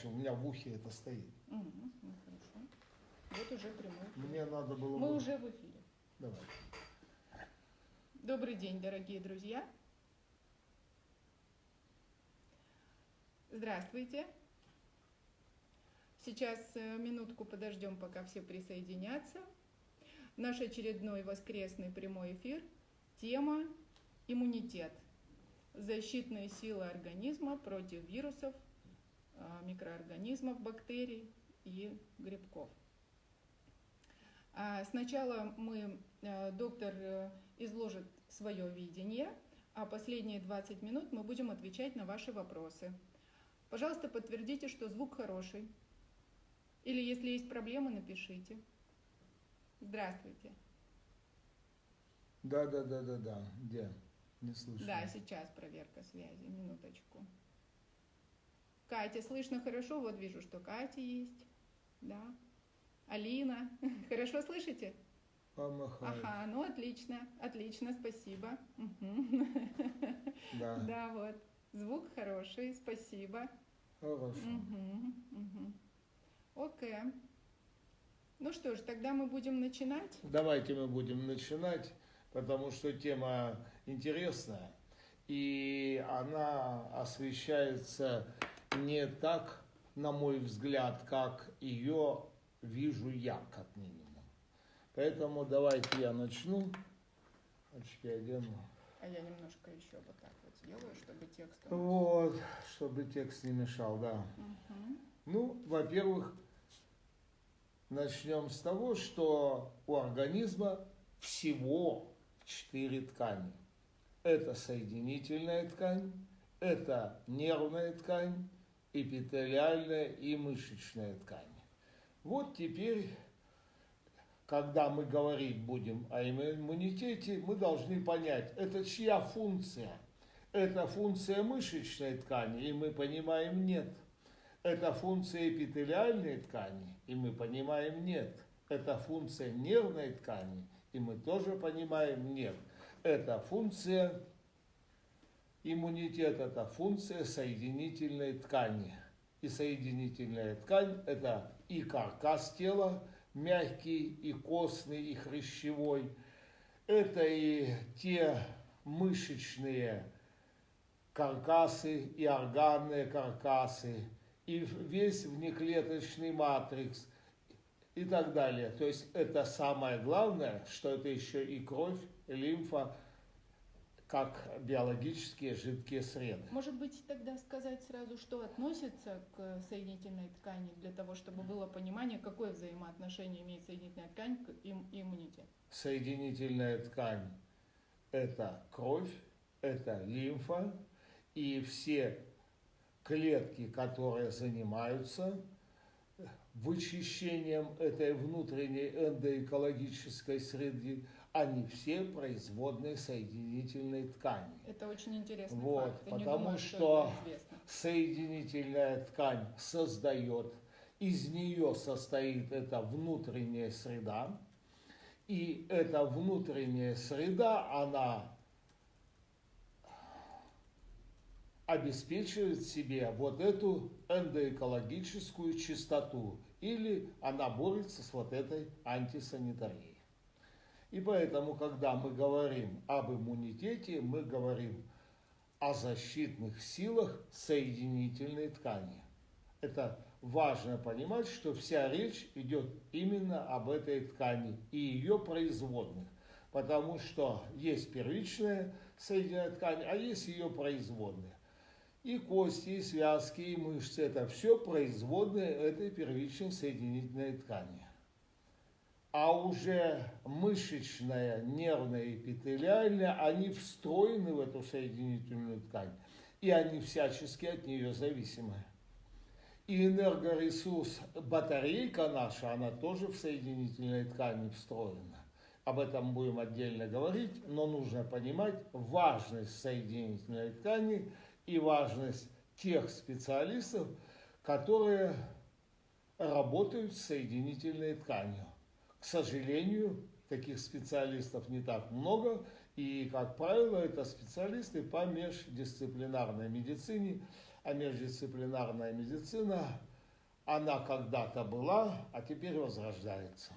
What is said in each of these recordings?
громче, у меня в ухе это стоит. Мгм, ну, хорошо. Вот уже прямой эфир. Мне надо было Мы бы- уже в эфире. Давай. Добрый день, дорогие друзья. Здравствуйте. Сейчас э, минутку подождем, пока все присоединятся. Наш очередной воскресный прямой эфир. Тема иммунитет. Защитные силы организма против вирусов, микроорганизмов, бактерий и грибков. А, Сначала мы, э, доктор э, изложит свое видение, а последние 20 минут мы будем отвечать на ваши вопросы. Пожалуйста, подтвердите, что звук хороший. Или если есть проблемы, напишите. Здравствуйте. Да, да, да, да, да. Где? Не слышу. Да, сейчас проверка связи. Минуточку. Катя, слышно хорошо? Вот вижу, что Катя есть. Да. Алина. Хорошо слышите? Помахай. Ага, ну отлично, отлично, спасибо. Да. Да, вот. Звук хороший, спасибо. Хорошо. Мгм, мгм. Окей. Ну что ж, тогда мы будем начинать. Давайте мы будем начинать, потому что тема интересная, и она освещается не так, на мой взгляд, как ее вижу я, как минимум. Поэтому давайте я начну. Очки одену. А я немножко еще вот так вот сделаю, чтобы текст... Вот, чтобы текст не мешал, да. Мгм. Ну, во-первых, начнем с того, что у организма всего четыре ткани. Это соединительная ткань, это нервная ткань, эпителиальная и мышечная ткань. Вот теперь, когда мы говорить будем о иммунитете, мы должны понять, это чья функция. Это функция мышечной ткани, и мы понимаем нет. Это функция эпителиальной ткани, и мы понимаем нет. Это функция нервной ткани, и мы тоже понимаем нет. Это функция иммунитета, это функция соединительной ткани. И соединительная ткань – это и каркас тела, мягкий, и костный, и хрящевой. Это и те мышечные каркасы, и органные каркасы, и весь внеклеточный матрикс и так далее. То есть это самое главное, что это еще и кровь, лимфа, как биологические жидкие среды. Может быть, тогда сказать сразу, что относится к соединительной ткани, для того, чтобы было понимание, какое взаимоотношение имеет соединительная ткань к им- иммунитету. Соединительная ткань – это кровь, это лимфа, и все клетки, которые занимаются вычищением этой внутренней эндоэкологической среды, они все производные соединительной ткани. Это очень интересный Вот, факт. Я потому думаю, что известно. соединительная ткань создает, из нее состоит эта внутренняя среда, и эта внутренняя среда, она обеспечивает себе вот эту эндоэкологическую чистоту, или она борется с вот этой антисанитарией. И поэтому, когда мы говорим об иммунитете, мы говорим о защитных силах соединительной ткани. Это важно понимать, что вся речь идет именно об этой ткани и ее производных. Потому что есть первичная соединительная ткань, а есть ее производные. И кости, и связки, и мышцы – это все производные этой первичной соединительной ткани. А уже мышечная, нервная, эпителиальная, они встроены в эту соединительную ткань, и они всячески от нее зависимы. И энергоресурс, батарейка наша, она тоже в соединительной ткани встроена. Об этом будем отдельно говорить, но нужно понимать важность соединительной ткани и важность тех специалистов, которые работают с соединительной тканью. К сожалению, таких специалистов не так много, и, как правило, это специалисты по междисциплинарной медицине, а междисциплинарная медицина она когда-то была, а теперь возрождается.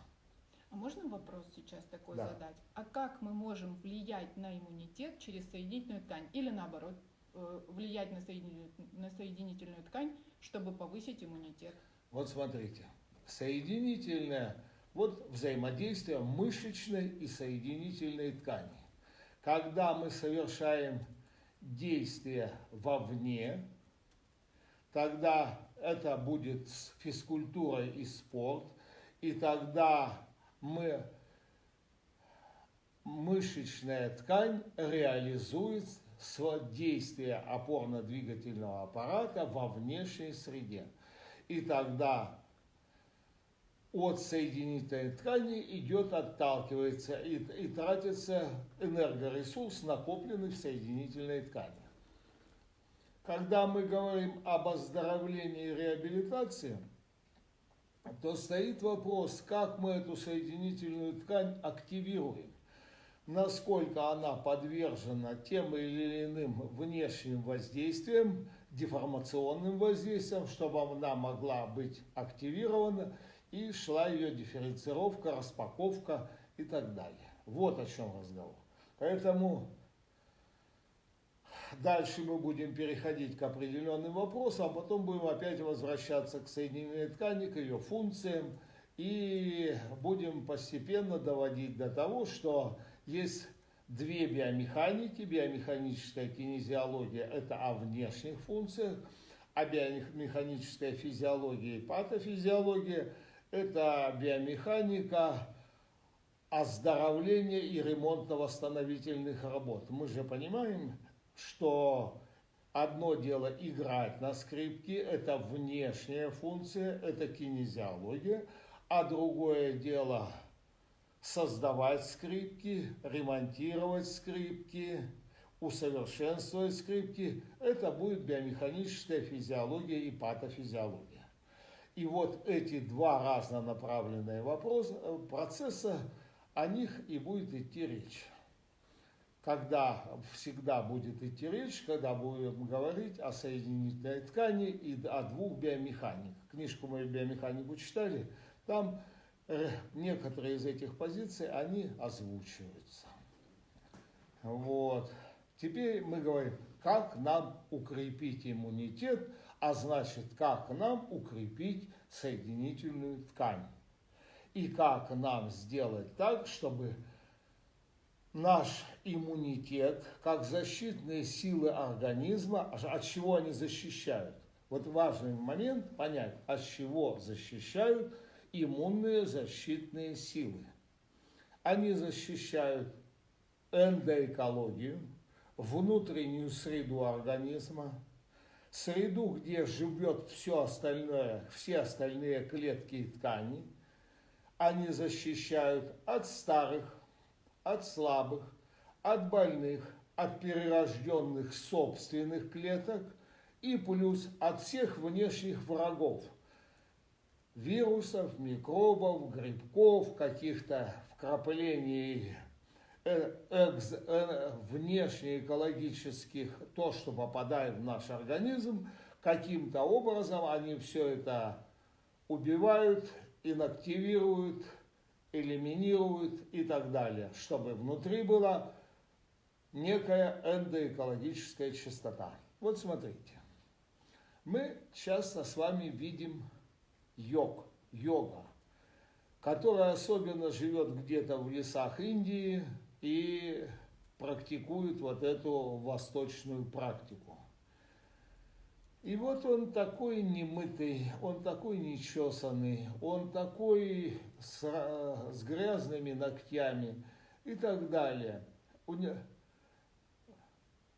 А можно вопрос сейчас такой Да. задать? А как мы можем влиять на иммунитет через соединительную ткань? Или наоборот, э, влиять на, соедини- на соединительную ткань, чтобы повысить иммунитет? Вот смотрите, соединительное, вот взаимодействие мышечной и соединительной ткани. Когда мы совершаем действие вовне, тогда это будет физкультура и спорт, и тогда мы мышечная ткань реализует свое действие опорно-двигательного аппарата во внешней среде. И тогда от соединительной ткани идет, отталкивается и, и тратится энергоресурс, накопленный в соединительной ткани. Когда мы говорим об оздоровлении и реабилитации, то стоит вопрос, как мы эту соединительную ткань активируем, насколько она подвержена тем или иным внешним воздействиям, деформационным воздействиям, чтобы она могла быть активирована и шла ее дифференцировка, распаковка и так далее. Вот о чем разговор. Поэтому дальше мы будем переходить к определенным вопросам, а потом будем опять возвращаться к соединительной ткани, к ее функциям, и будем постепенно доводить до того, что есть две биомеханики. Биомеханическая кинезиология – это о внешних функциях, а биомеханическая физиология и патофизиология – это биомеханика оздоровления и ремонтно-восстановительных работ. Мы же понимаем, что одно дело играть на скрипке, это внешняя функция, это кинезиология, а другое дело создавать скрипки, ремонтировать скрипки, усовершенствовать скрипки, это будет биомеханическая физиология и патофизиология. И вот эти два разнонаправленные вопроса, процесса, о них и будет идти речь. Когда всегда будет идти речь, когда будем говорить о соединительной ткани и о двух биомеханиках. Книжку мы биомеханику читали, там э, некоторые из этих позиций, они озвучиваются. Вот. Теперь мы говорим, как нам укрепить иммунитет, а значит, как нам укрепить соединительную ткань. И как нам сделать так, чтобы наш иммунитет, как защитные силы организма, от чего они защищают? Вот важный момент понять, от чего защищают иммунные защитные силы. Они защищают эндоэкологию, внутреннюю среду организма, среду, где живет все остальное, все остальные клетки и ткани. Они защищают от старых, от слабых, от больных, от перерожденных собственных клеток и плюс от всех внешних врагов. Вирусов, микробов, грибков, каких-то вкраплений экз, внешнеэкологических, то, что попадает в наш организм, каким-то образом они все это убивают, инактивируют, элиминируют и так далее, чтобы внутри была некая эндоэкологическая чистота. Вот смотрите, мы часто с вами видим йог, йога, которая особенно живет где-то в лесах Индии и практикует вот эту восточную практику. И вот он такой немытый, он такой нечесанный, он такой с, с грязными ногтями и так далее.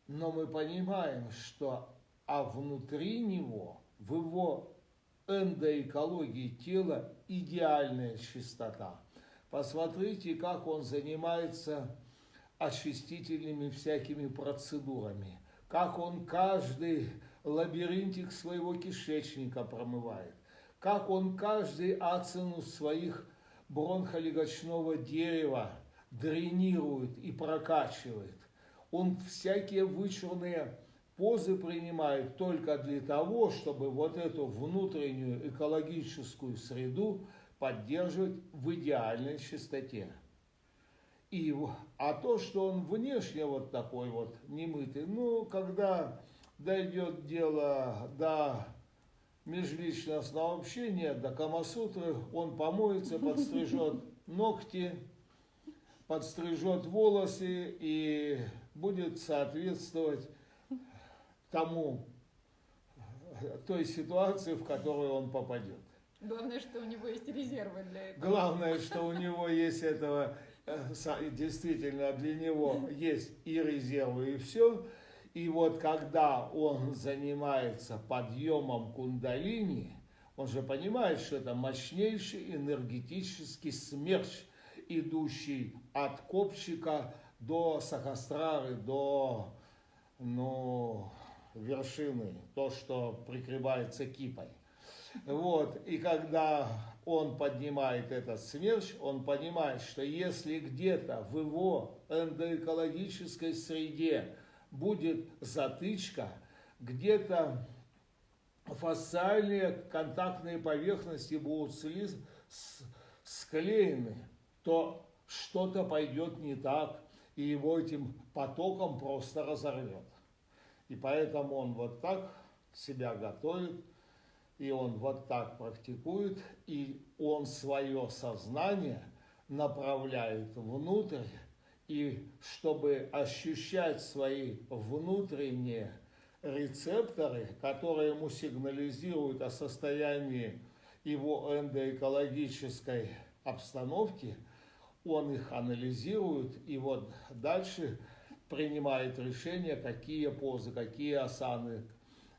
Но мы понимаем, что а внутри него, в его эндоэкологии тела идеальная чистота. Посмотрите, как он занимается очистительными всякими процедурами, как он каждый лабиринтик своего кишечника промывает, как он каждый ацинус своих бронхолегочного дерева дренирует и прокачивает. Он всякие вычурные позы принимает только для того, чтобы вот эту внутреннюю экологическую среду поддерживать в идеальной чистоте. И, а то, что он внешне вот такой вот немытый, ну, когда дойдет дело до межличностного общения, до Камасутры, он помоется, подстрижет ногти, подстрижет волосы и будет соответствовать тому, той ситуации, в которую он попадет. Главное, что у него есть резервы для этого. Главное, что у него есть этого, э, действительно, для него есть и резервы, и все. И вот когда он занимается подъемом кундалини, он же понимает, что это мощнейший энергетический смерч, идущий от копчика до сахастрары, до ну, вершины, то, что прикрывается кипой. Вот, и когда он поднимает этот смерч, он понимает, что если где-то в его эндоэкологической среде будет затычка, где-то фасциальные контактные поверхности будут склеены, то что-то пойдет не так, и его этим потоком просто разорвет. И поэтому он вот так себя готовит, и он вот так практикует, и он свое сознание направляет внутрь, и чтобы ощущать свои внутренние рецепторы, которые ему сигнализируют о состоянии его эндоэкологической обстановки, он их анализирует и вот дальше принимает решение, какие позы, какие асаны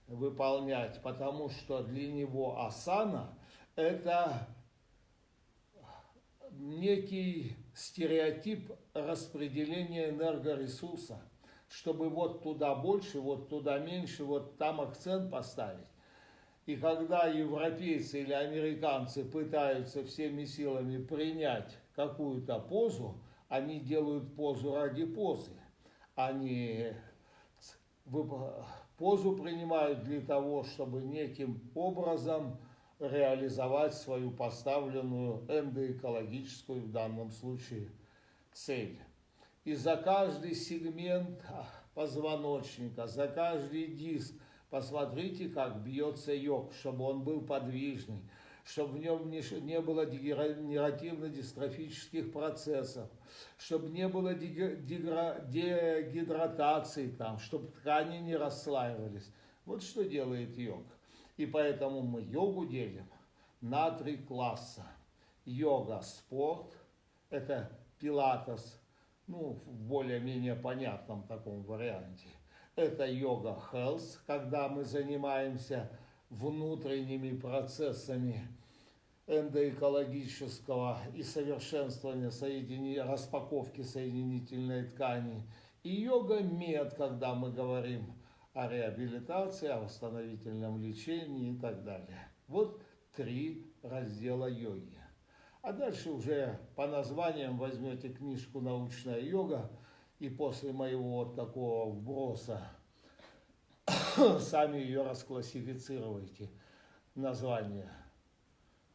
выполнять, потому что для него асана – это некий стереотип распределения энергоресурса, чтобы вот туда больше, вот туда меньше, вот там акцент поставить. И когда европейцы или американцы пытаются всеми силами принять какую-то позу, они делают позу ради позы. Они позу принимают для того, чтобы неким образом реализовать свою поставленную эндоэкологическую в данном случае цель. И за каждый сегмент позвоночника, за каждый диск посмотрите, как бьется йог, чтобы он был подвижный, чтобы в нем не, не было дегенеративно-дистрофических процессов, чтобы не было дегидратации там, чтобы ткани не расслаивались. Вот что делает йог. И поэтому мы йогу делим на три класса. Йога – спорт, это пилатес, ну, в более-менее понятном таком варианте. Это йога health, когда мы занимаемся внутренними процессами эндоэкологического и совершенствования соединения, распаковки соединительной ткани. И йога мед, когда мы говорим о реабилитации, о восстановительном лечении и так далее. Вот три раздела йоги. А дальше уже по названиям возьмете книжку «Научная йога» и после моего вот такого вброса сами ее расклассифицируйте. Название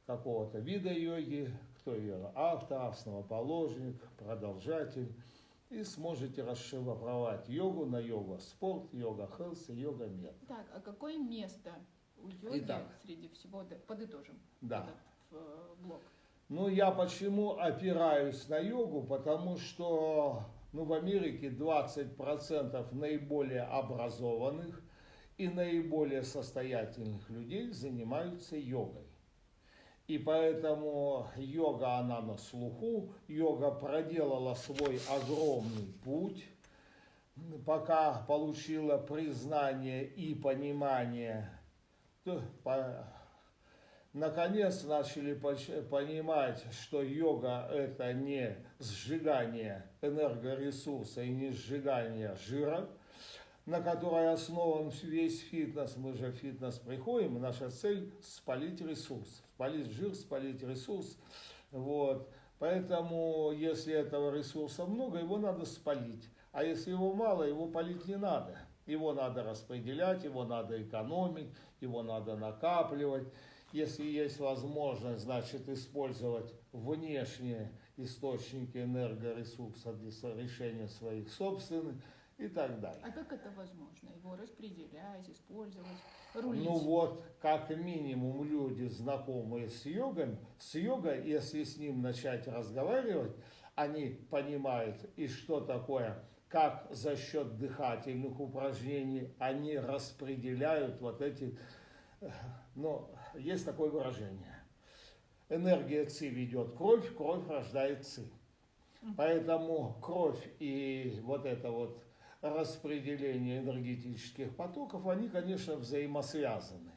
какого-то вида йоги, кто ее автор, основоположник, продолжатель – и сможете расшифровать йогу на йога спорт, йога хелс и йога мед. Так, а какое место у йоги Итак, среди всего, подытожим да. этот э, блок? Ну, я почему опираюсь на йогу, потому что ну, в Америке 20% наиболее образованных и наиболее состоятельных людей занимаются йогой. И поэтому йога, она на слуху, йога проделала свой огромный путь, пока получила признание и понимание, наконец начали понимать, что йога это не сжигание энергоресурса и не сжигание жира, на которой основан весь фитнес. Мы же в фитнес приходим, наша цель спалить ресурс, спалить жир, спалить ресурс. Вот. Поэтому, если этого ресурса много, его надо спалить. А если его мало, его палить не надо. Его надо распределять, его надо экономить, его надо накапливать. Если есть возможность, значит, использовать внешние источники энергоресурса для решения своих собственных и так далее. А как это возможно? Его распределять, использовать, рулить? Ну вот, как минимум люди, знакомые с йогой, с йогой, если с ним начать разговаривать, они понимают, и что такое, как за счет дыхательных упражнений они распределяют вот эти, ну, есть такое выражение. Энергия ЦИ ведет кровь, кровь рождает ЦИ. Поэтому кровь и вот это вот распределение энергетических потоков, они, конечно, взаимосвязаны.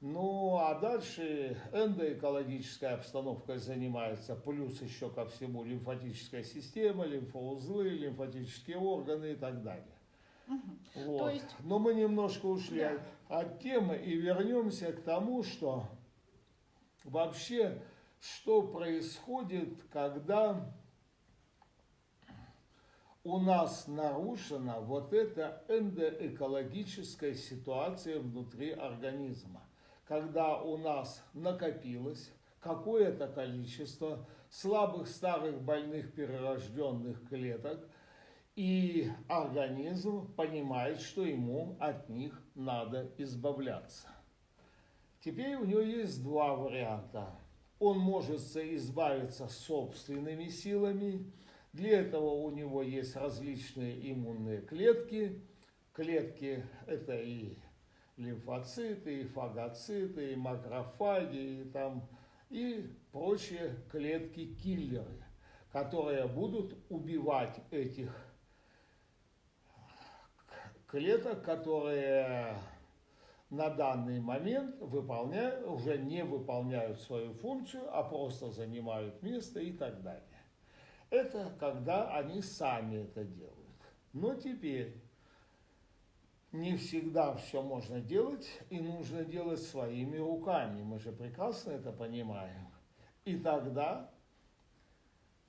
Ну, а дальше эндоэкологическая обстановка занимается, плюс еще ко всему лимфатическая система, лимфоузлы, лимфатические органы и так далее. Угу. Вот. То есть... Но мы немножко ушли Да. от темы и вернемся к тому, что вообще, что происходит, когда у нас нарушена вот эта эндоэкологическая ситуация внутри организма. Когда у нас накопилось какое-то количество слабых, старых, больных, перерожденных клеток, и организм понимает, что ему от них надо избавляться. Теперь у него есть два варианта. Он может избавиться собственными силами, для этого у него есть различные иммунные клетки. Клетки это и лимфоциты, и фагоциты, и макрофаги, и, там, и прочие клетки-киллеры, которые будут убивать этих клеток, которые на данный момент выполняют, уже не выполняют свою функцию, а просто занимают место и так далее. Это когда они сами это делают. Но теперь не всегда все можно делать и нужно делать своими руками. Мы же прекрасно это понимаем. И тогда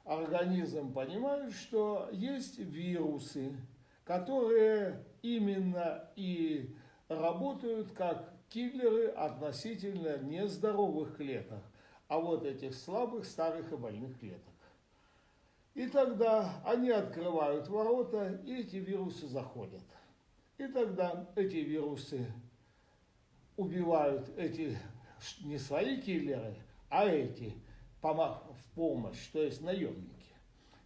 организм понимает, что есть вирусы, которые именно и работают как киллеры относительно нездоровых клеток, а вот этих слабых, старых и больных клеток. И тогда они открывают ворота, и эти вирусы заходят. И тогда эти вирусы убивают эти не свои киллеры, а эти в помощь, то есть наемники.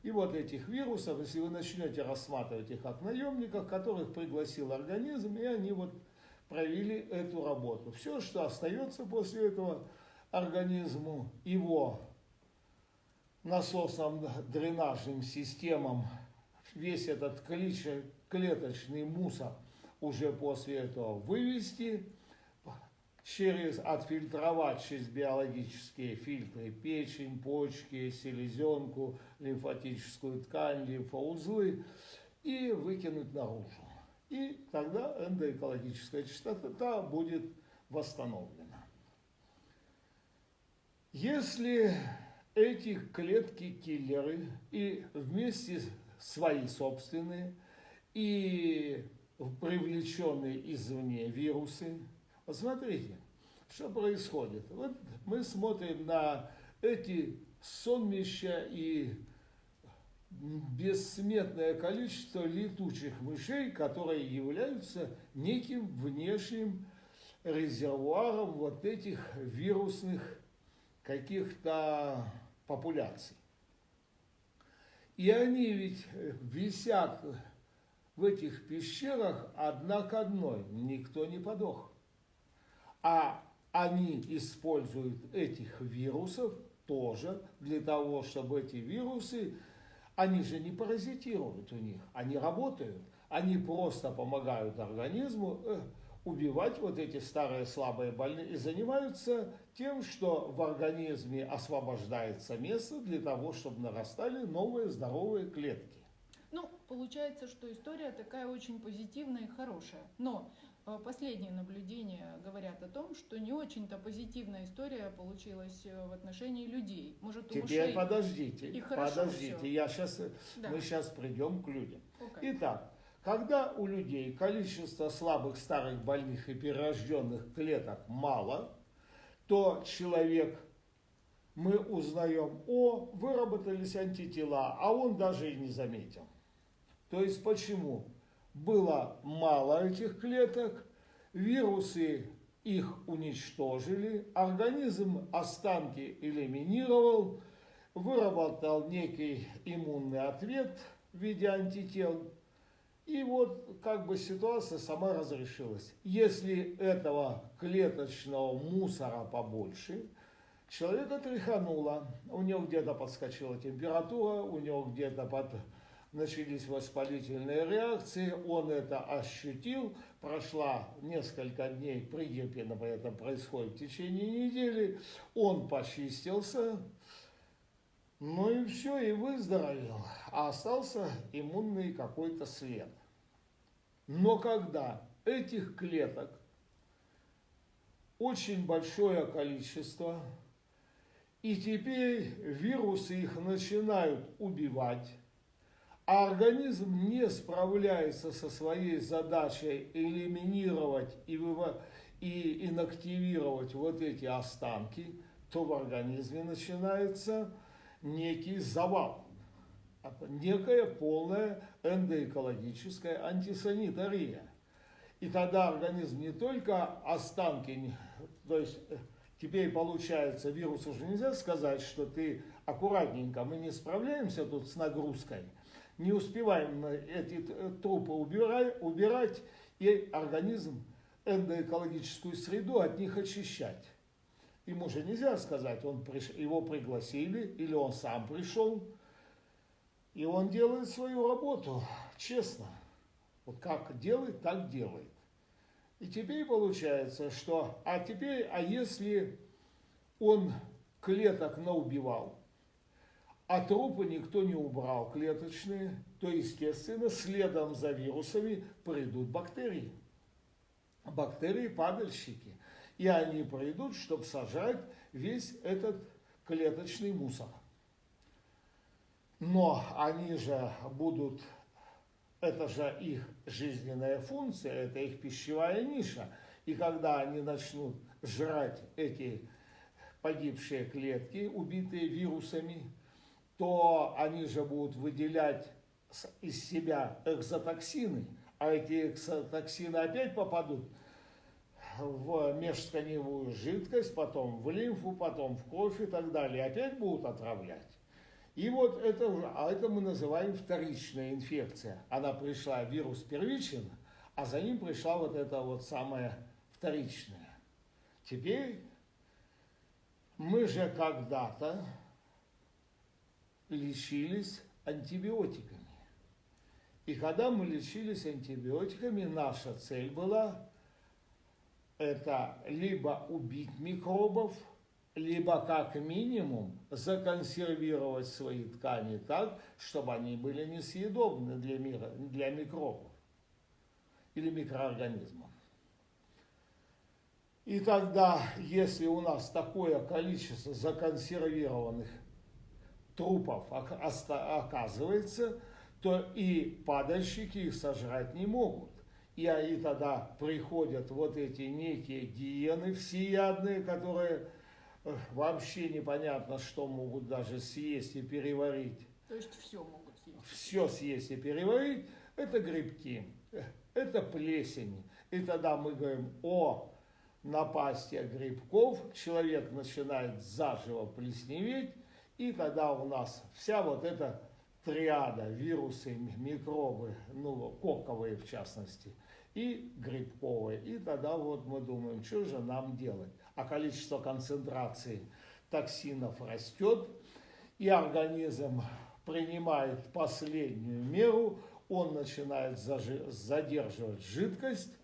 И вот этих вирусов, если вы начнете рассматривать их как наемников, которых пригласил организм, и они вот провели эту работу. Все, что остается после этого организму, его насосным дренажным системам, весь этот клеточный мусор уже после этого вывести, через, отфильтровать через биологические фильтры печень, почки, селезенку, лимфатическую ткань, лимфоузлы и выкинуть наружу. И тогда эндоэкологическая чистота будет восстановлена. Если эти клетки-киллеры и вместе свои собственные и привлеченные извне вирусы вот смотрите, что происходит. Вот мы смотрим на эти сонмища и бессметное количество летучих мышей, которые являются неким внешним резервуаром вот этих вирусных каких-то популяций. И они ведь висят в этих пещерах одна к одной, никто не подох. А они используют этих вирусов тоже для того, чтобы эти вирусы, они же не паразитируют у них, они работают, они просто помогают организму э, убивать вот эти старые слабые больные и занимаются тем, что в организме освобождается место для того, чтобы нарастали новые здоровые клетки. Ну, получается, что история такая очень позитивная и хорошая. Но Э, последние наблюдения говорят о том, что не очень-то позитивная история получилась э, в отношении людей. Может, у Теперь мышей подождите, и подождите, я сейчас, Да. мы сейчас придем к людям. Окей. Итак, Когда у людей количество слабых, старых, больных и перерожденных клеток мало, то человек, мы узнаем, о, выработались антитела, а он даже и не заметил. То есть почему? Было мало этих клеток, вирусы их уничтожили, организм останки элиминировал, выработал некий иммунный ответ в виде антител, и вот как бы ситуация сама разрешилась. Если этого клеточного мусора побольше, человека тряхануло, у него где-то подскочила температура, у него где-то под начались воспалительные реакции, он это ощутил, прошла несколько дней, пригерпина это происходит в течение недели, он почистился, ну и все, и выздоровел, а остался иммунный какой-то след. Но когда этих клеток очень большое количество, и теперь вирусы их начинают убивать, а организм не справляется со своей задачей элиминировать и, и инактивировать вот эти останки, то в организме начинается некий завал, некая полная эндоэкологическая антисанитария. И тогда организм не только останки, то есть э, теперь получается, вирус уже нельзя сказать, что ты аккуратненько, мы не справляемся тут с нагрузкой – не успеваем эти трупы убирать, убирать и организм эндоэкологическую среду от них очищать. Ему же нельзя сказать, он приш... его пригласили или он сам пришел, и он делает свою работу честно. Вот как делает, так делает. И теперь получается, что, а теперь, а если он клеток наубивал, а трупы никто не убрал клеточные, то, естественно, следом за вирусами придут бактерии. Бактерии-падальщики. И они придут, чтобы сажать весь этот клеточный мусор. Но они же будут, это же их жизненная функция, это их пищевая ниша. И когда они начнут жрать эти погибшие клетки, убитые вирусами, то они же будут выделять из себя экзотоксины, а эти экзотоксины опять попадут в межтканевую жидкость, потом в лимфу, потом в кровь и так далее, опять будут отравлять. И вот это а это мы называем вторичная инфекция. Она пришла, вирус первичен, а за ним пришла вот эта вот самая вторичная. Теперь мы же когда-то лечились антибиотиками. И когда мы лечились антибиотиками, наша цель была это либо убить микробов, либо как минимум законсервировать свои ткани так, чтобы они были несъедобны для, мира, для микробов или микроорганизмов. И тогда, если у нас такое количество законсервированных трупов оказывается, то и падальщики их сожрать не могут. И, и тогда приходят вот эти некие гиены всеядные, которые вообще непонятно, что могут даже съесть и переварить. То есть все могут съесть? Все съесть и переварить. Это грибки, это плесень. И тогда мы говорим о напасти грибков. Человек начинает заживо плесневеть, и тогда у нас вся вот эта триада, вирусы, микробы, ну, коковые в частности, и грибковые. И тогда вот мы думаем, что же нам делать? А количество концентрации токсинов растет, и организм принимает последнюю меру, он начинает задерживать жидкость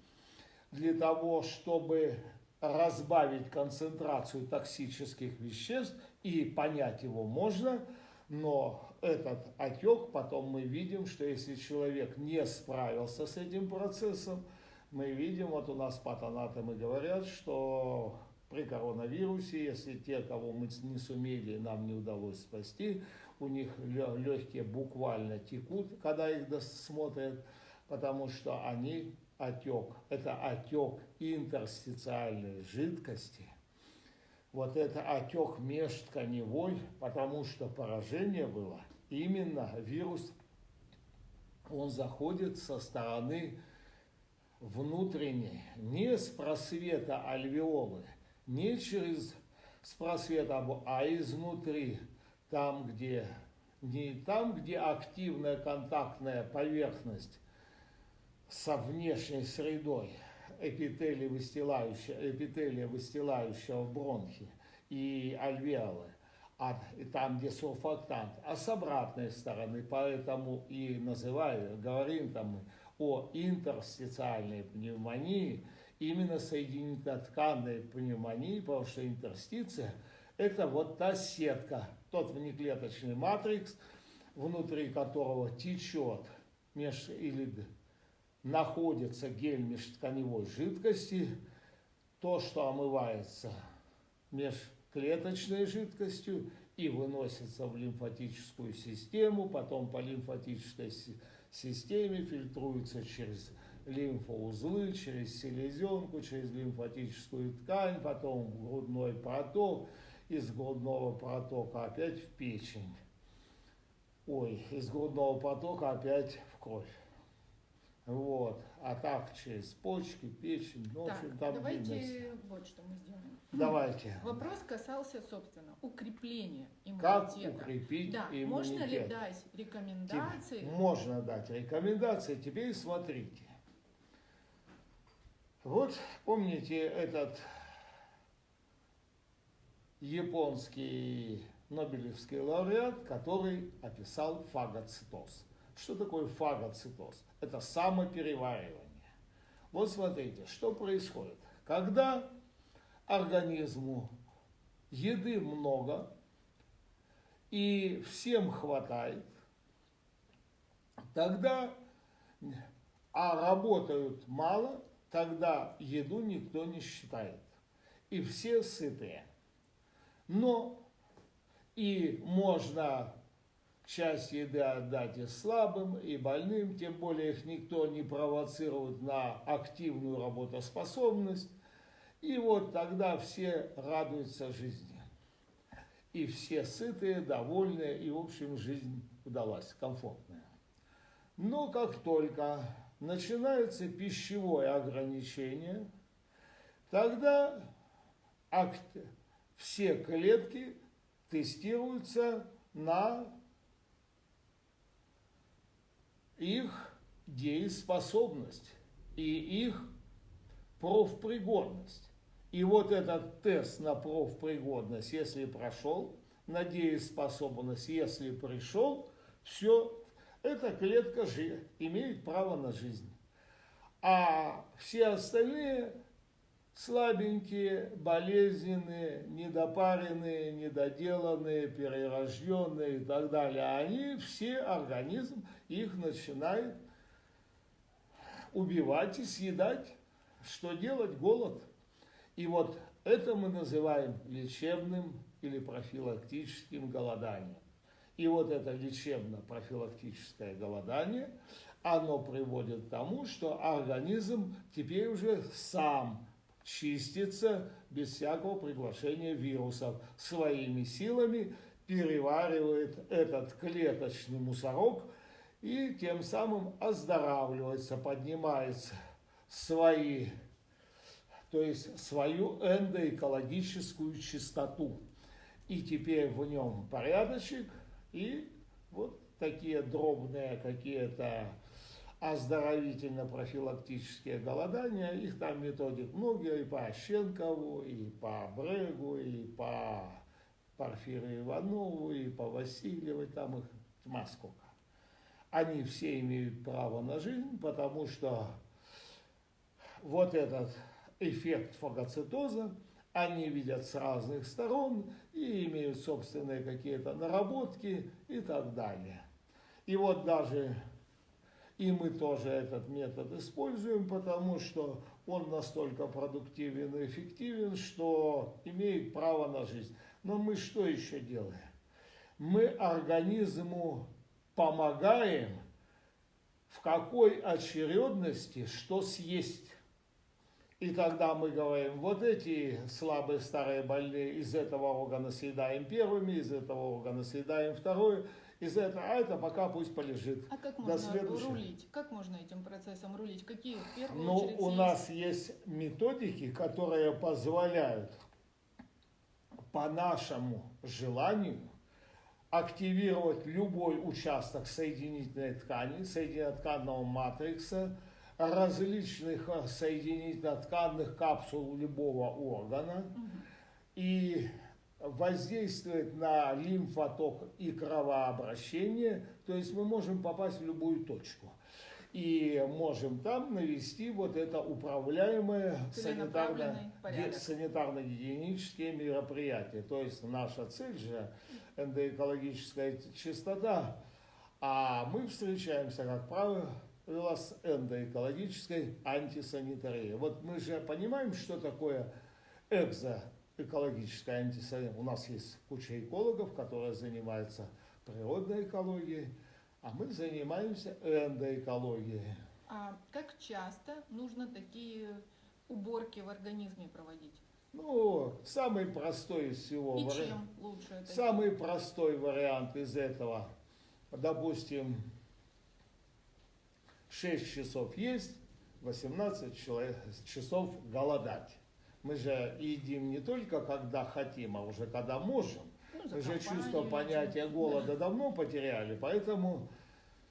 для того, чтобы разбавить концентрацию токсических веществ, и понять его можно, но этот отек, потом мы видим, что если человек не справился с этим процессом, мы видим, вот у нас патанатомы говорят, что при коронавирусе, если те, кого мы не сумели, нам не удалось спасти, у них легкие буквально текут, когда их смотрят, потому что они отек. Это отек интерстициальной жидкости. Вот это отек межтканевой, потому что поражение было именно вирус, он заходит со стороны внутренней, не с просвета альвеолы, не через с просвета, а изнутри, там, где не там, где активная контактная поверхность со внешней средой, эпителия выстилающего, эпителия выстилающего бронхи и альвеолы, а там, где сурфактант, а с обратной стороны, поэтому и называю, говорим там о интерстициальной пневмонии, именно соединительно-тканной пневмонии, потому что интерстиция – это вот та сетка, тот внеклеточный матрикс, внутри которого течет меж, или находится гель межтканевой жидкости, то, что омывается межклеточной жидкостью и выносится в лимфатическую систему, потом по лимфатической системе фильтруется через лимфоузлы, через селезенку, через лимфатическую ткань, потом в грудной проток, из грудного протока опять в печень. Ой, из грудного протока опять в кровь. Вот. А так через почки, печень, ну, так, в общем, там давайте вот что мы сделаем. Давайте. Вопрос касался, собственно, укрепления Как иммунитета. укрепить да, иммунитет? можно ли дать рекомендации? Можно дать рекомендации. Теперь смотрите. Вот помните этот японский Нобелевский лауреат, который описал фагоцитоз. Что такое фагоцитоз? Это самопереваривание. Вот смотрите, что происходит. Когда организму еды много и всем хватает, тогда, а работают мало, тогда еду никто не считает. И все сытые. Но и можно часть еды отдать и слабым, и больным, тем более их никто не провоцирует на активную работоспособность. И вот тогда все радуются жизни. И все сытые, довольные, и в общем жизнь удалась, комфортная. Но как только начинается пищевое ограничение, тогда все клетки тестируются на их дееспособность и их профпригодность. И вот этот тест на профпригодность, если прошел, на дееспособность, если пришел, все, эта клетка же имеет право на жизнь. А все остальные слабенькие, болезненные, недопаренные, недоделанные, перерожденные и так далее, они все, организм их начинает убивать и съедать. Что делать? Голод. И вот это мы называем лечебным или профилактическим голоданием. И вот это лечебно-профилактическое голодание, оно приводит к тому, что организм теперь уже сам чистится без всякого приглашения вирусов. Своими силами переваривает этот клеточный мусорок и тем самым оздоравливается, поднимается свои, то есть свою эндоэкологическую чистоту. И теперь в нем порядочек и вот такие дробные какие-то оздоровительно-профилактические голодания, их там методик много, и по Ощенкову, и по Брегу, и по Порфирию Иванову, и по Васильевой, там их тьма сколько. Они все имеют право на жизнь, потому что вот этот эффект фагоцитоза они видят с разных сторон и имеют собственные какие-то наработки и так далее. И вот даже и мы тоже этот метод используем, потому что он настолько продуктивен и эффективен, что имеет право на жизнь. Но мы что еще делаем? Мы организму помогаем в какой очередности что съесть. И тогда мы говорим, вот эти слабые старые больные из этого органа съедаем первыми, из этого органа съедаем второе, из этого, а это пока пусть полежит. А как До можно следующего. рулить? Как можно этим процессом рулить? Какие в первую Ну, очередь у есть? нас есть методики, которые позволяют по нашему желанию активировать любой участок соединительной ткани, соединительно-тканного матрикса, различных э, соединительно-тканных капсул любого органа и воздействовать на лимфоток и кровообращение, то есть мы можем попасть в любую точку. И можем там навести вот это управляемое санитарно-гигиенические мероприятия. То есть наша цель же эндоэкологическая чистота, а мы встречаемся, как правило, с эндоэкологической антисанитарией. Вот мы же понимаем, что такое экзоэкологическая антисанитария. У нас есть куча экологов, которые занимаются природной экологией, а мы занимаемся эндоэкологией. А как часто нужно такие уборки в организме проводить? Ну, самый простой из всего И вари- чем лучше это? Самый простой вариант из этого, допустим, 6 часов есть, 18 чело- часов голодать. Мы же едим не только когда хотим, а уже когда можем. Ну, Мы же чувство понятия голода давно потеряли, поэтому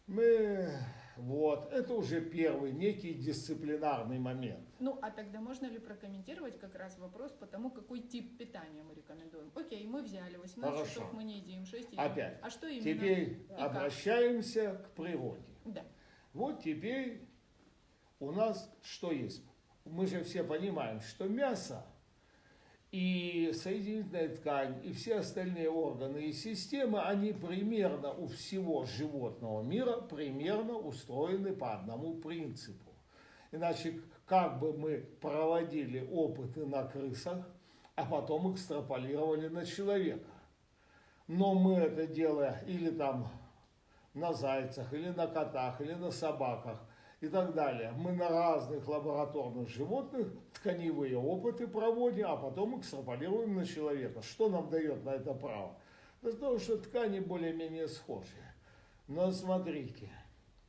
мы, вот, это уже первый некий дисциплинарный момент. Ну, а тогда можно ли прокомментировать как раз вопрос по тому, какой тип питания мы рекомендуем? Окей, мы взяли, 18 Хорошо. часов мы не едим, 6 едим. Опять. А что именно? Теперь обращаемся к природе. Да. Вот теперь у нас что есть? Мы же все понимаем, что мясо и соединительная ткань, и все остальные органы и системы, они примерно у всего животного мира примерно устроены по одному принципу. Иначе как бы мы проводили опыты на крысах, а потом экстраполировали на человека. Но мы это делаем или там на зайцах, или на котах, или на собаках и так далее. Мы на разных лабораторных животных тканевые опыты проводим, а потом экстраполируем на человека. Что нам дает на это право? Да то, что ткани более-менее схожи. Но смотрите,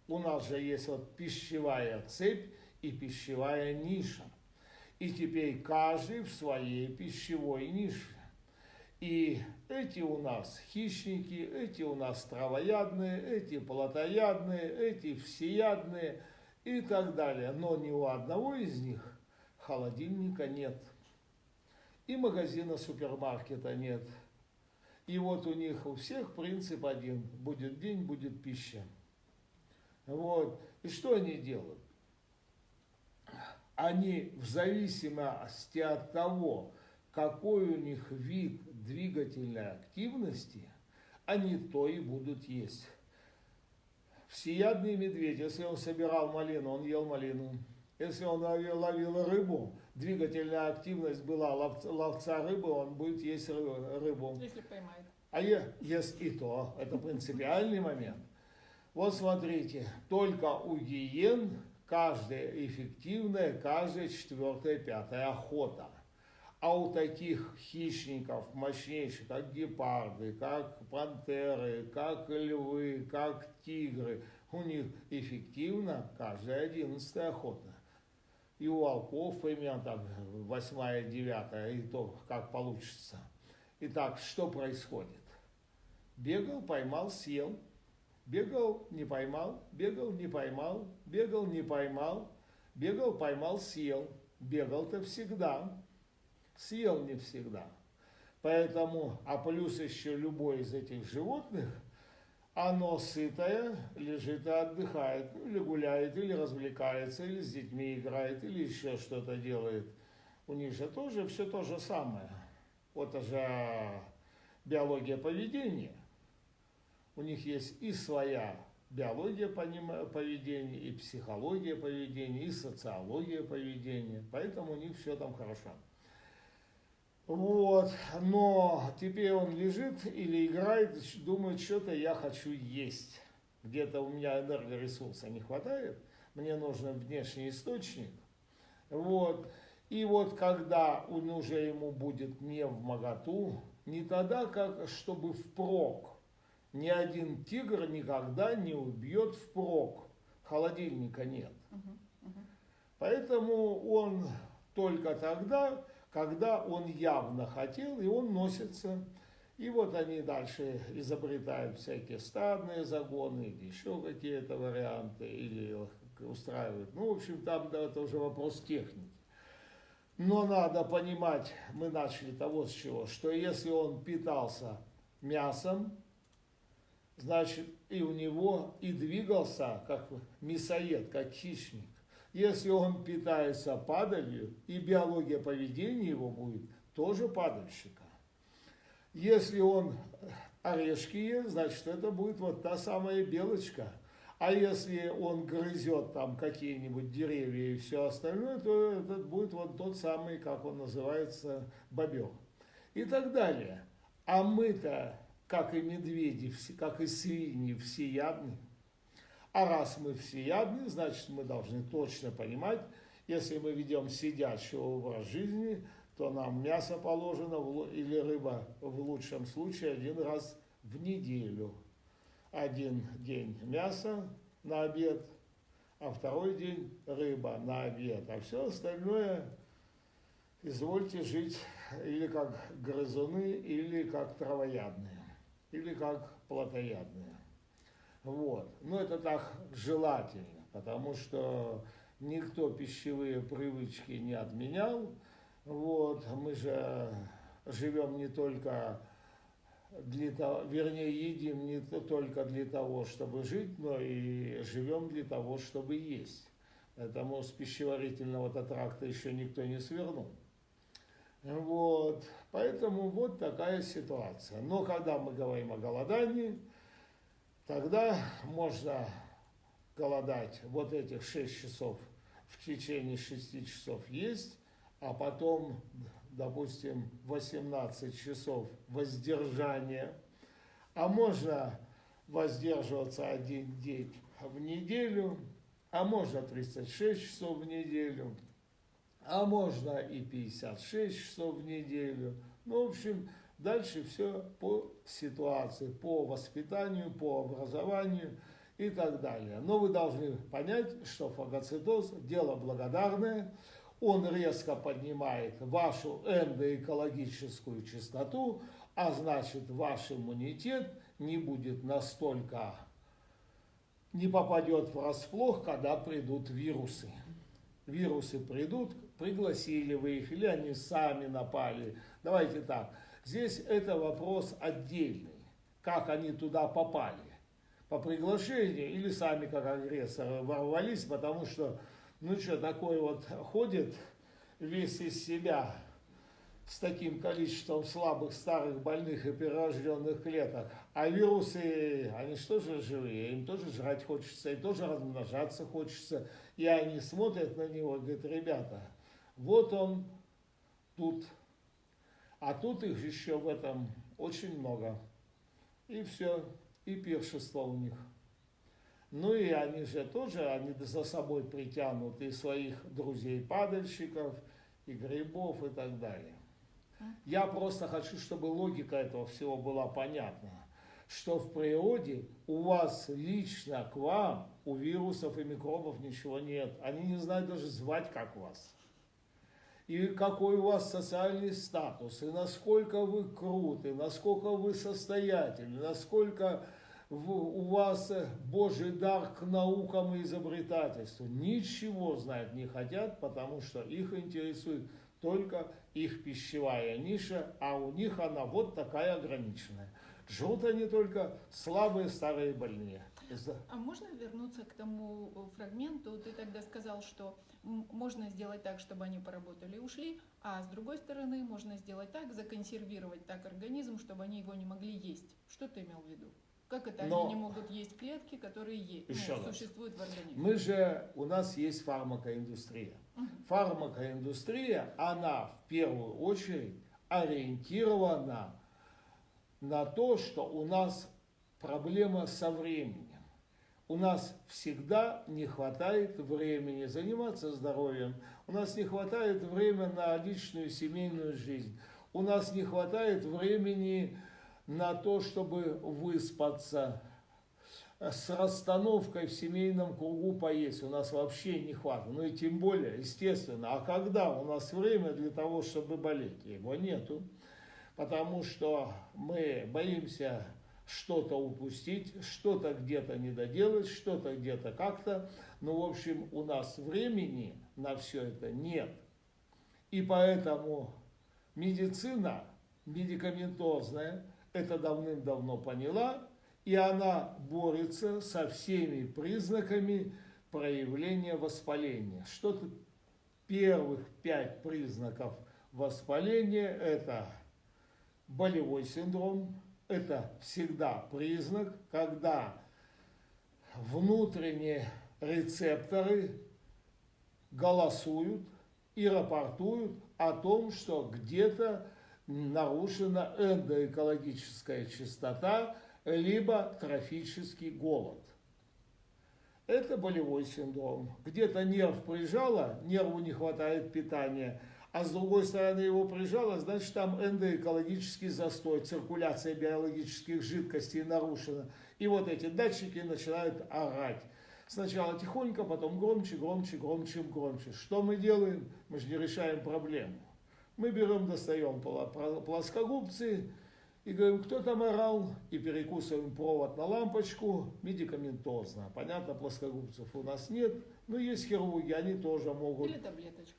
у нас же есть вот пищевая цепь и пищевая ниша. И теперь каждый в своей пищевой нише. И эти у нас хищники, эти у нас травоядные, эти плотоядные, эти всеядные и так далее. Но ни у одного из них холодильника нет. И магазина супермаркета нет. И вот у них у всех принцип один. Будет день, будет пища. Вот. И что они делают? Они в зависимости от того, какой у них вид двигательной активности, они то и будут есть. Всеядный медведь, если он собирал малину, он ел малину. Если он ловил, ловил рыбу, двигательная активность была ловца, ловца рыбы, он будет есть ры- рыбу. Если поймает. А е- ест и то, это принципиальный момент. Вот смотрите, только у гиен каждая эффективная, каждая четвертая, пятая охота. А у таких хищников мощнейших, как гепарды, как пантеры, как львы, как тигры, у них эффективно каждая одиннадцатая охота. И у волков примерно так восьмая, девятая, и то как получится. Итак, что происходит? Бегал, поймал, съел. Бегал, не поймал, бегал, не поймал, бегал, не поймал, бегал, поймал, съел. Бегал-то всегда, съел не всегда. Поэтому, а плюс еще любой из этих животных, оно сытое, лежит и отдыхает, ну, или гуляет, или развлекается, или с детьми играет, или еще что-то делает. У них же тоже все то же самое. Вот же биология поведения. У них есть и своя биология поведения, и психология поведения, и социология поведения. Поэтому у них все там хорошо. Вот, но теперь он лежит или играет, думает, что-то я хочу есть. где-то у меня энергоресурса не хватает, мне нужен внешний источник. Вот. И вот когда он уже ему будет не в моготу, не тогда, как чтобы впрок. Ни один тигр никогда не убьет впрок. Холодильника нет. Поэтому он только тогда, когда он явно хотел, и он носится. И вот они дальше изобретают всякие стадные загоны или еще какие-то варианты, или устраивают. Ну, в общем, там да, это уже вопрос техники. Но надо понимать, мы начали того с чего, что если он питался мясом, значит и у него и двигался как мясоед, как хищник. Если он питается падалью, и биология поведения его будет тоже падальщика. Если он орешки ест, значит это будет вот та самая белочка – а если он грызет там какие-нибудь деревья и все остальное, то это будет вот тот самый, как он называется, бобер. И так далее. А мы-то, как и медведи, как и свиньи, всеядны. А раз мы всеядны, значит мы должны точно понимать, если мы ведем сидячий образ жизни, то нам мясо положено или рыба в лучшем случае один раз в неделю один день мясо на обед, а второй день рыба на обед, а все остальное извольте жить или как грызуны, или как травоядные, или как плотоядные. Вот. Но это так желательно, потому что никто пищевые привычки не отменял. Вот. Мы же живем не только для того, вернее, едим не только для того, чтобы жить, но и живем для того, чтобы есть. Поэтому с пищеварительного тракта еще никто не свернул. Вот. Поэтому вот такая ситуация. Но когда мы говорим о голодании, тогда можно голодать вот этих 6 часов, в течение 6 часов есть, а потом допустим, 18 часов воздержания, а можно воздерживаться один день в неделю, а можно 36 часов в неделю, а можно и 56 часов в неделю. Ну, в общем, дальше все по ситуации, по воспитанию, по образованию и так далее. Но вы должны понять, что фагоцитоз – дело благодарное – он резко поднимает вашу эндоэкологическую частоту, а значит ваш иммунитет не будет настолько, не попадет врасплох, когда придут вирусы. Вирусы придут, пригласили вы их, или они сами напали. Давайте так, здесь это вопрос отдельный, как они туда попали. По приглашению или сами как агрессоры ворвались, потому что ну что, такой вот ходит весь из себя с таким количеством слабых, старых, больных и перерожденных клеток. А вирусы, они что же живые, им тоже жрать хочется, и тоже размножаться хочется. И они смотрят на него говорят, ребята, вот он тут, а тут их еще в этом очень много. И все, и пиршество у них. Ну и они же тоже, они за собой притянут и своих друзей-падальщиков, и грибов и так далее. Я просто хочу, чтобы логика этого всего была понятна, что в природе у вас лично к вам, у вирусов и микробов ничего нет. Они не знают даже звать, как вас. И какой у вас социальный статус, и насколько вы круты, насколько вы состоятельны, насколько у вас э, Божий дар к наукам и изобретательству. Ничего знать не хотят, потому что их интересует только их пищевая ниша, а у них она вот такая ограниченная. Жрут они только слабые старые больные. А можно вернуться к тому фрагменту? Ты тогда сказал, что можно сделать так, чтобы они поработали и ушли, а с другой стороны можно сделать так, законсервировать так организм, чтобы они его не могли есть. Что ты имел в виду? Как это Но... они не могут есть клетки, которые есть, Еще ну, существуют в организме? Мы же, у нас есть фармакоиндустрия. Угу. Фармакоиндустрия, она в первую очередь ориентирована на то, что у нас проблема со временем. У нас всегда не хватает времени заниматься здоровьем, у нас не хватает времени на личную семейную жизнь, у нас не хватает времени на то, чтобы выспаться, с расстановкой в семейном кругу поесть у нас вообще не хватает. Ну и тем более, естественно, а когда у нас время для того, чтобы болеть? Его нету. Потому что мы боимся что-то упустить, что-то где-то не доделать, что-то где-то как-то. Ну, в общем, у нас времени на все это нет. И поэтому медицина медикаментозная это давным-давно поняла, и она борется со всеми признаками проявления воспаления. Что-то первых пять признаков воспаления – это болевой синдром, это всегда признак, когда внутренние рецепторы голосуют и рапортуют о том, что где-то нарушена эндоэкологическая чистота, либо трофический голод. Это болевой синдром. Где-то нерв прижало, нерву не хватает питания, а с другой стороны его прижало, значит там эндоэкологический застой, циркуляция биологических жидкостей нарушена. И вот эти датчики начинают орать. Сначала тихонько, потом громче, громче, громче, громче. Что мы делаем? Мы же не решаем проблему. Мы берем, достаем плоскогубцы, и говорим, кто там орал, и перекусываем провод на лампочку медикаментозно. Понятно, плоскогубцев у нас нет, но есть хирурги, они тоже могут. Или таблеточка.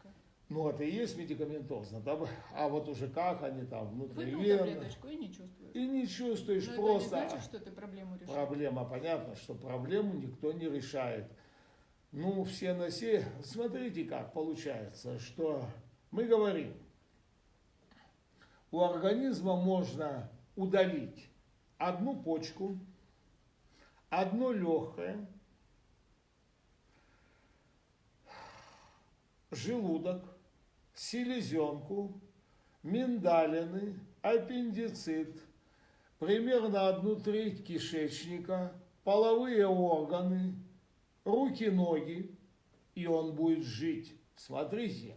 Ну, это и есть медикаментозно. Там, а вот уже как они там внутри Выпил таблеточку и не чувствуешь. И не чувствуешь Но просто. это не значит, что ты проблему решил. Проблема, понятно, что проблему никто не решает. Ну, все на все. Смотрите, как получается, что мы говорим, у организма можно удалить одну почку, одно легкое, желудок, селезенку, миндалины, аппендицит, примерно одну треть кишечника, половые органы, руки-ноги, и он будет жить. Смотрите,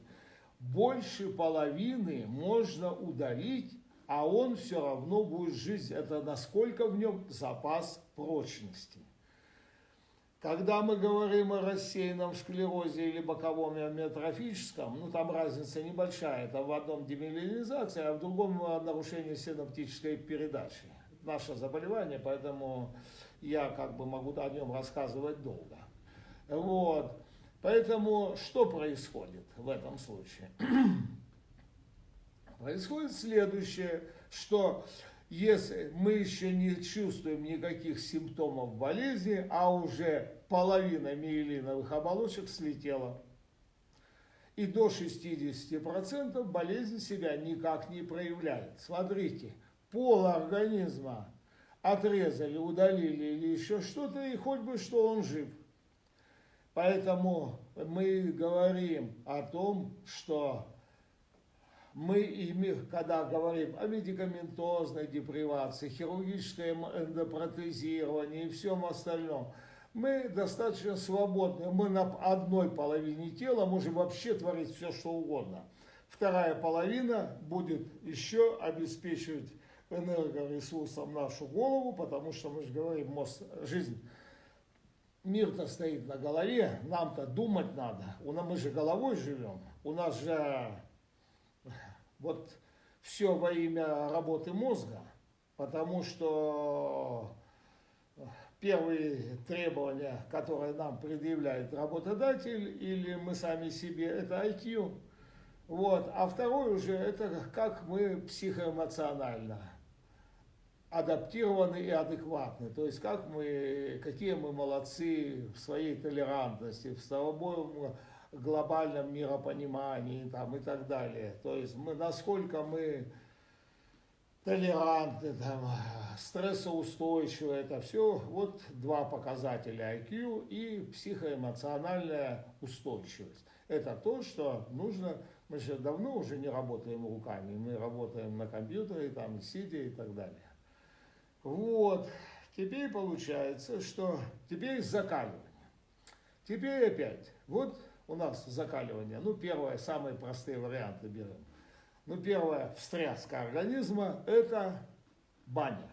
больше половины можно удалить, а он все равно будет жить. Это насколько в нем запас прочности. Когда мы говорим о рассеянном склерозе или боковом амиотрофическом, ну там разница небольшая, это в одном демиелинизация, а в другом нарушение синаптической передачи. Наше заболевание, поэтому я как бы могу о нем рассказывать долго. Вот. Поэтому что происходит в этом случае? Происходит следующее, что если мы еще не чувствуем никаких симптомов болезни, а уже половина миелиновых оболочек слетела, и до 60% болезнь себя никак не проявляет. Смотрите, пол организма отрезали, удалили или еще что-то, и хоть бы что он жив – Поэтому мы говорим о том, что мы, когда говорим о медикаментозной депривации, хирургическом эндопротезировании и всем остальном, мы достаточно свободны. Мы на одной половине тела можем вообще творить все, что угодно. Вторая половина будет еще обеспечивать энергоресурсом нашу голову, потому что мы же говорим, мозг, жизнь мир-то стоит на голове, нам-то думать надо. У нас, мы же головой живем. У нас же вот все во имя работы мозга, потому что первые требования, которые нам предъявляет работодатель или мы сами себе, это IQ. Вот. А второй уже, это как мы психоэмоционально адаптированы и адекватны. То есть как мы, какие мы молодцы в своей толерантности, в своем глобальном миропонимании там, и так далее. То есть мы, насколько мы толерантны, там, стрессоустойчивы, это все вот два показателя IQ и психоэмоциональная устойчивость. Это то, что нужно, мы же давно уже не работаем руками, мы работаем на компьютере, там, сидя и так далее. Вот. Теперь получается, что теперь закаливание. Теперь опять, вот у нас закаливание. Ну, первое, самые простые варианты берем. Ну, первое, встряска организма – это баня.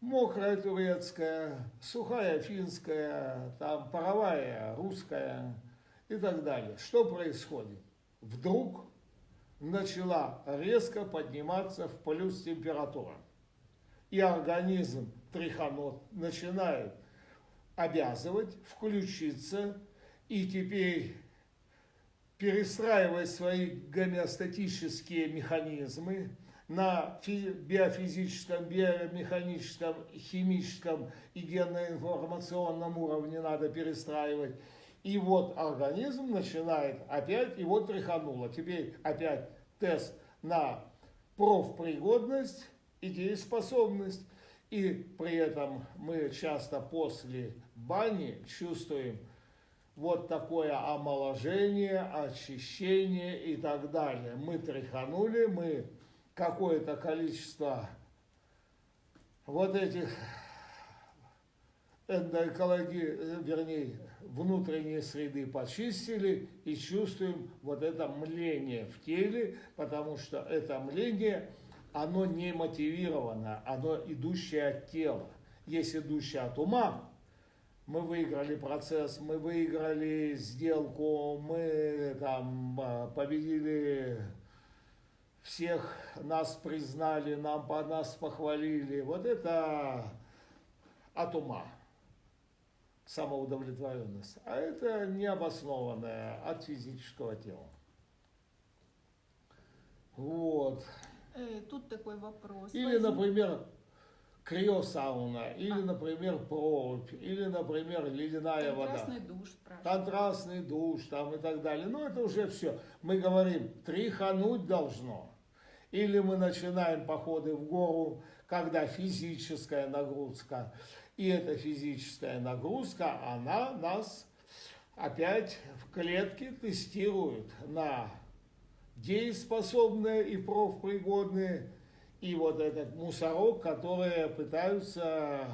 Мокрая турецкая, сухая финская, там паровая русская и так далее. Что происходит? Вдруг начала резко подниматься в плюс температура. И организм триханот начинает обязывать включиться и теперь перестраивать свои гомеостатические механизмы на биофизическом, биомеханическом, химическом и генно-информационном уровне надо перестраивать. И вот организм начинает опять, и вот тряхануло. Теперь опять тест на профпригодность и дееспособность. И при этом мы часто после бани чувствуем вот такое омоложение, очищение и так далее. Мы тряханули, мы какое-то количество вот этих эндоэкологии, вернее, внутренней среды почистили и чувствуем вот это мление в теле, потому что это мление, оно не мотивировано, оно идущее от тела. Есть идущее от ума, мы выиграли процесс, мы выиграли сделку, мы там а, победили всех, нас признали, нам по нас похвалили. Вот это от ума самоудовлетворенность, а это необоснованное от физического тела. Вот. Э, тут такой вопрос. Или, например, криосауна, или, например, прорубь, или, например, ледяная Контрастный вода. душ, спрашивают. Контрастный душ там и так далее. Но это уже все. Мы говорим, тряхануть должно. Или мы начинаем походы в гору, когда физическая нагрузка. И эта физическая нагрузка, она нас опять в клетке тестирует на дееспособные и профпригодные, и вот этот мусорок, которые пытаются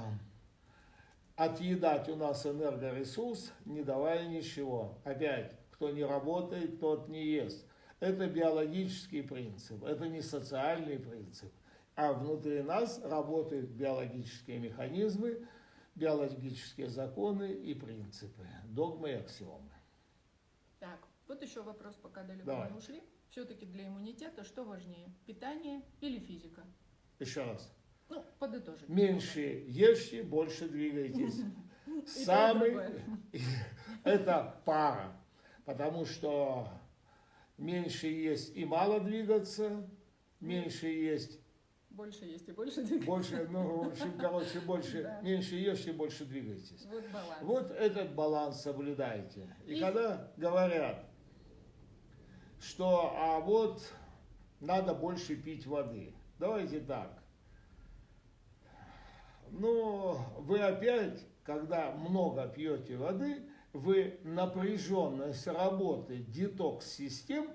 отъедать у нас энергоресурс, не давая ничего. Опять, кто не работает, тот не ест. Это биологический принцип, это не социальный принцип а внутри нас работают биологические механизмы, биологические законы и принципы, догмы и аксиомы. Так, вот еще вопрос, пока далеко Давай. не ушли. Все-таки для иммунитета что важнее, питание или физика? Еще раз. Ну, подытожить. Меньше ешьте, больше двигайтесь. И и Самый, это пара, потому что меньше есть и мало двигаться, меньше есть Больше есть и больше двигаться. Больше, ну, в общем, короче, больше, Да. меньше ешьте, больше двигайтесь. Вот баланс. Вот этот баланс соблюдайте. И, И- когда говорят, что а вот надо больше пить воды, давайте так. Ну, вы опять, когда много пьете воды, вы напряженность работы детокс-систем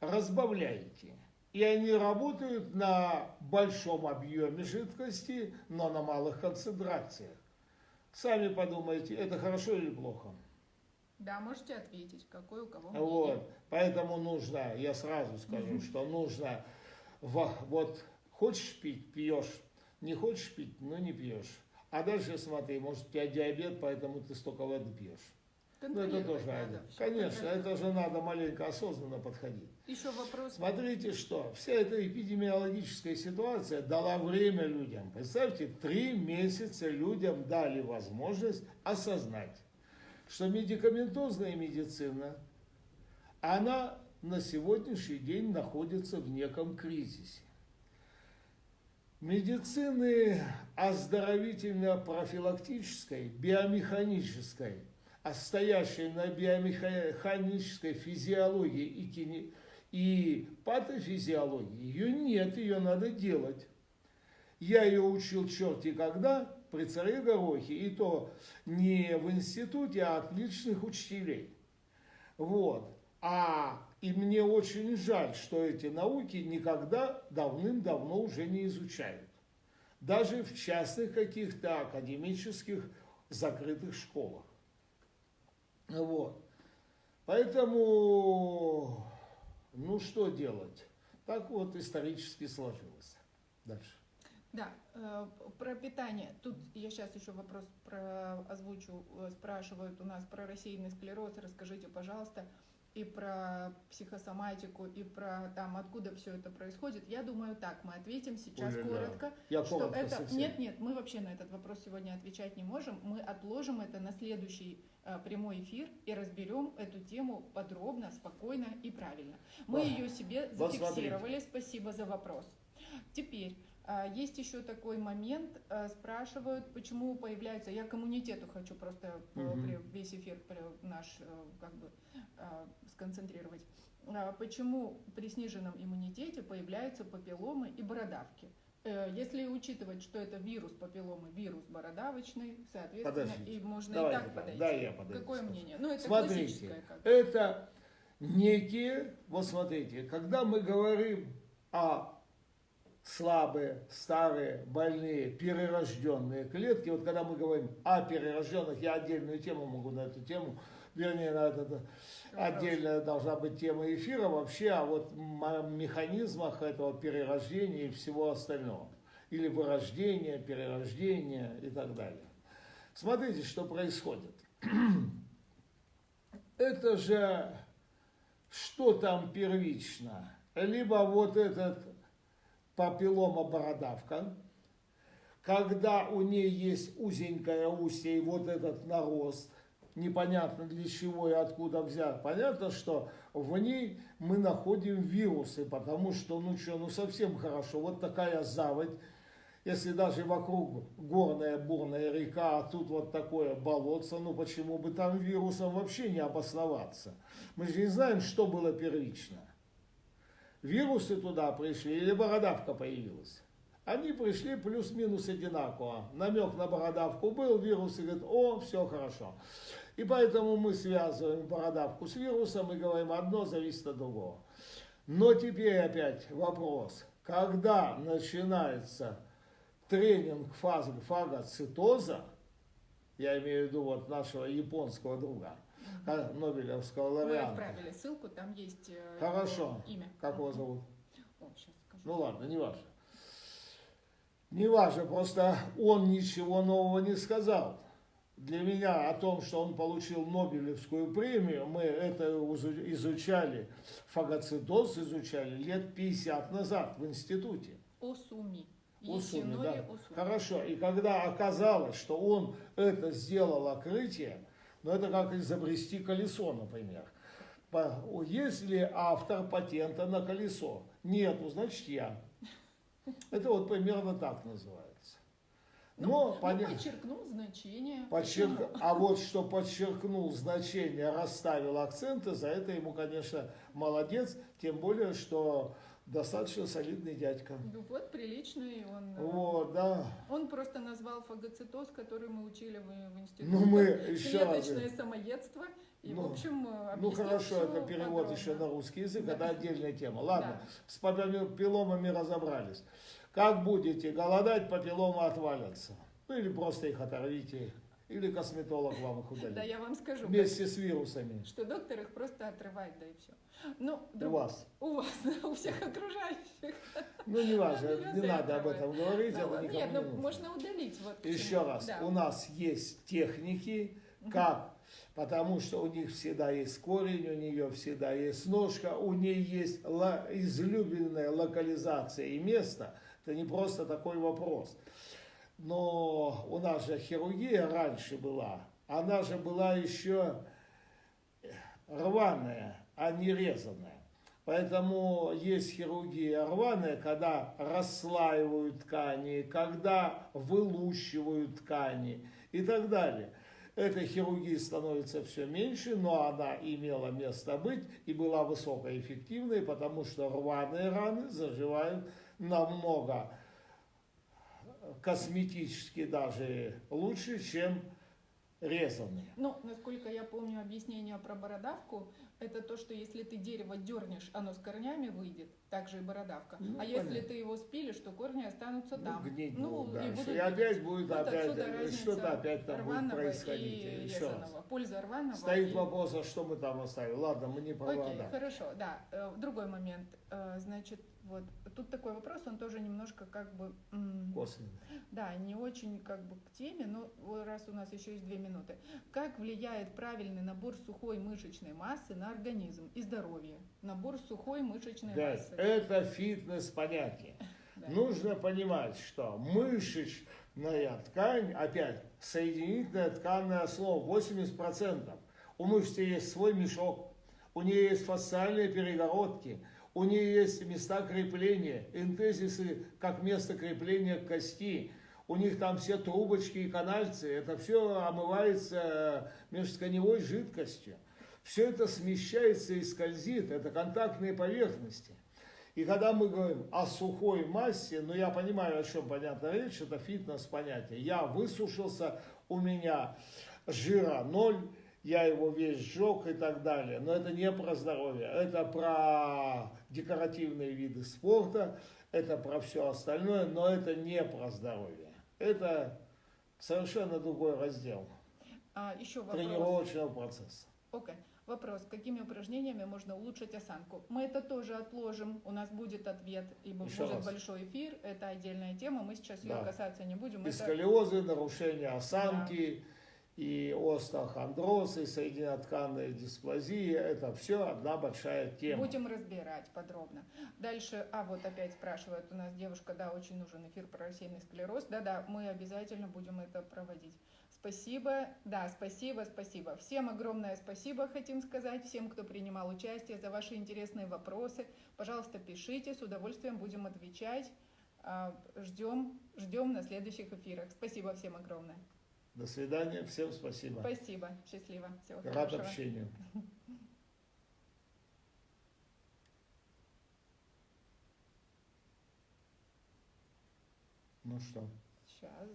разбавляете. И они работают на большом объеме жидкости, но на малых концентрациях. Сами подумайте, это хорошо или плохо? Да, можете ответить, какой у кого мнение. Вот, поэтому нужно, я сразу скажу, что нужно, во- вот, хочешь пить, пьешь, не хочешь пить, ну не пьешь. А дальше смотри, может у тебя диабет, поэтому ты столько воды пьешь. Ну это тоже надо, надо. Конечно, это же надо маленько осознанно подходить. Еще вопрос. Смотрите, что вся эта эпидемиологическая ситуация дала время людям. Представьте, три месяца людям дали возможность осознать, что медикаментозная медицина, она на сегодняшний день находится в неком кризисе. Медицины оздоровительно-профилактической, биомеханической, а стоящей на биомеханической физиологии и, кини- и патофизиологии, ее нет, ее надо делать. Я ее учил черти когда, при царе Горохе, и то не в институте, а от личных учителей. Вот. А и мне очень жаль, что эти науки никогда давным-давно уже не изучают. даже в частных каких-то академических закрытых школах. Вот. Поэтому, ну что делать? Так вот исторически сложилось. Дальше. Да, э, про питание. Тут я сейчас еще вопрос про озвучу. Э, спрашивают у нас про рассеянный склероз. Расскажите, пожалуйста, и про психосоматику, и про там, откуда все это происходит. Я думаю, так, мы ответим сейчас Ой-ля-ля. коротко. Я что коротко это... совсем. Нет, нет, мы вообще на этот вопрос сегодня отвечать не можем. Мы отложим это на следующий э, прямой эфир и разберем эту тему подробно, спокойно и правильно. Мы Ах, ее себе зафиксировали. Спасибо за вопрос. Теперь а, есть еще такой момент, а, спрашивают, почему появляется, я к иммунитету хочу просто при- весь эфир наш э, как бы а, сконцентрировать. А, Почему при сниженном иммунитете появляются папилломы и бородавки? Э, Если учитывать, что это вирус папилломы, вирус бородавочный, соответственно, Подождите. и можно Давайте, и так подойти. да, я подойду, Какое скажу. мнение? Ну, это Смотрите. Как. это некие, вот смотрите, когда мы говорим о слабые, старые, больные, перерожденные клетки, вот когда мы говорим о перерожденных, я отдельную тему могу на эту тему, вернее, на это, отдельная должна быть тема эфира вообще о вот м- механизмах этого перерождения и всего остального. Или вырождения, перерождения и так далее. Смотрите, что происходит. Это же что там первично? Либо вот этот папиллома-бородавка, когда у нее есть узенькое устье и вот этот нарост, непонятно для чего и откуда взят. Понятно, что в ней мы находим вирусы, потому что, ну что, ну совсем хорошо, вот такая заводь, если даже вокруг горная бурная река, а тут вот такое болотце, ну почему бы там вирусом вообще не обосноваться? Мы же не знаем, что было первично. Вирусы туда пришли или бородавка появилась? Они пришли плюс-минус одинаково. Намек на бородавку был, вирусы говорят, о, все хорошо. И поэтому мы связываем бородавку с вирусом и говорим, одно зависит от другого. Но теперь опять вопрос, когда начинается тренинг фазы фагоцитоза, я имею в виду вот нашего японского друга, а, Нобелевского Мы лауреата. отправили ссылку, там есть э, Хорошо. имя. Как его зовут? О, сейчас скажу. Ну ладно, не важно. Не важно, просто он ничего нового не сказал. Для меня о том, что он получил Нобелевскую премию, мы это изу- изучали, фагоцитоз изучали лет 50 назад в институте. Осуми. Осуми, Исинори да. Осуми. Хорошо. И когда оказалось, что он это сделал открытие, ну это как изобрести колесо, например. По- Есть ли автор патента на колесо? Нету, значит я. Это вот примерно так называется. Ну, Но ну, поня- подчеркнул значение. подчерк-? А вот что подчеркнул значение, расставил акценты, за это ему, конечно, молодец. Тем более, что достаточно солидный дядька. Ну вот, приличный он. Вот, да. Он просто назвал фагоцитоз, который мы учили в, в институте. Ну мы еще раз. Клеточное самоедство. И, Ну, в общем, э, Ну хорошо, это перевод подробно. еще на русский язык, Да. это отдельная тема. Ладно, Да. с папилломами разобрались. Как будете голодать, папилломы отвалятся. Ну или просто их оторвите, или косметолог вам их удалит. Да, я вам скажу, Вместе с вирусами. что доктор их просто отрывает, да и все. Ну, У друг- вас. У вас, да, у всех окружающих. Ну не важно, не надо об этом говорить, это никому Нет, не ну можно удалить. Вот Еще раз, у нас есть техники, как, потому что у них всегда есть корень, у нее всегда есть ножка, у нее есть излюбленная локализация и место. Это не просто такой вопрос. Но у нас же хирургия раньше была, она же была еще рваная, а не резаная. Поэтому есть хирургия рваная, когда расслаивают ткани, когда вылущивают ткани и так далее. Этой хирургии становится все меньше, но она имела место быть и была высокоэффективной, потому что рваные раны заживают намного косметически даже лучше, чем резанные. Ну, насколько я помню объяснение про бородавку, это то, что если ты дерево дернешь, оно с корнями выйдет, так же и бородавка. Ну, а если понятно. ты его спилишь, то корни останутся Ну, там. гнить Ну, будут и будут И, опять будет Вот опять что-то опять там будет происходить. и Еще раз. резаного. Польза рваного Стоит и- вопрос, а что мы там оставили? Ладно, мы не про Окей, хорошо, да. Э, Другой момент. Э, Значит, вот тут такой вопрос, он тоже немножко как бы, м, Косвенно. да, не очень как бы к теме, но раз у нас еще есть две минуты. Как влияет правильный набор сухой мышечной массы на организм и здоровье? Набор сухой мышечной Да, массы. это фитнес понятие. Да. Нужно понимать, что мышечная ткань, опять, соединительное тканное слово, 80%. У мышцы есть свой мешок, у нее есть фасциальные перегородки, у нее есть места крепления, энтезисы как место крепления кости. У них там все трубочки и канальцы, это все омывается межтканевой жидкостью. Все это смещается и скользит, это контактные поверхности. И когда мы говорим о сухой массе, ну я понимаю, о чем понятна речь, это фитнес понятие. Я высушился, у меня жира ноль, я его весь сжег и так далее. Но это не про здоровье, это про декоративные виды спорта, это про все остальное, но это не про здоровье. Это совершенно другой раздел А, еще вопрос. тренировочного процесса. Окей. Вопрос, какими упражнениями можно улучшить осанку? Мы это тоже отложим, у нас будет ответ, ибо Еще будет раз. большой эфир, это отдельная тема, мы сейчас ее Да. касаться не будем. И Это- нарушение осанки, и остеохондроз, и соединительно-тканная дисплазия. Это все одна большая тема. Будем разбирать подробно. Дальше, а вот опять спрашивает у нас девушка, да, очень нужен эфир про рассеянный склероз. Да-да, мы обязательно будем это проводить. Спасибо, да, спасибо, спасибо. Всем огромное спасибо, хотим сказать, всем, кто принимал участие, за ваши интересные вопросы. Пожалуйста, пишите, с удовольствием будем отвечать. А, Ждем, ждем на следующих эфирах. Спасибо всем огромное. До свидания. Всем спасибо. Спасибо, счастливо, всего Рад хорошего. общению. Ну что? Сейчас.